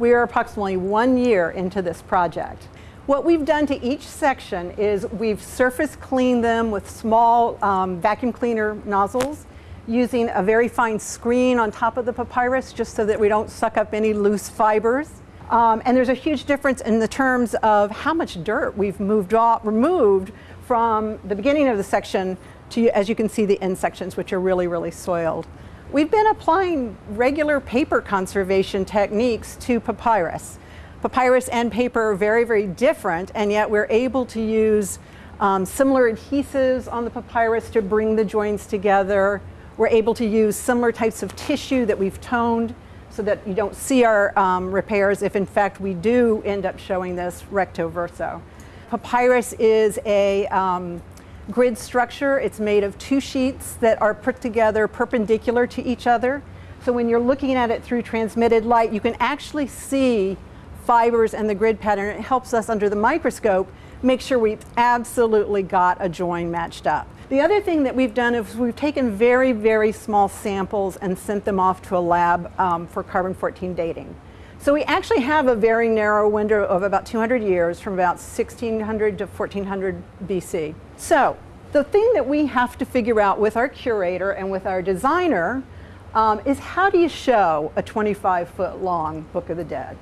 We are approximately one year into this project. What we've done to each section is we've surface cleaned them with small um, vacuum cleaner nozzles using a very fine screen on top of the papyrus just so that we don't suck up any loose fibers. Um, and there's a huge difference in the terms of how much dirt we've moved off, removed from the beginning of the section to, as you can see, the end sections, which are really, really soiled. We've been applying regular paper conservation techniques to papyrus. Papyrus and paper are very, very different, and yet we're able to use um, similar adhesives on the papyrus to bring the joints together. We're able to use similar types of tissue that we've toned so that you don't see our um, repairs if in fact we do end up showing this recto verso. Papyrus is a um, grid structure. It's made of two sheets that are put together perpendicular to each other. So when you're looking at it through transmitted light, you can actually see fibers and the grid pattern. It helps us under the microscope make sure we've absolutely got a join matched up. The other thing that we've done is we've taken very, very small samples and sent them off to a lab um, for carbon-14 dating. So we actually have a very narrow window of about 200 years from about 1600 to 1400 BC. So the thing that we have to figure out with our curator and with our designer um, is how do you show a 25 foot long Book of the Dead?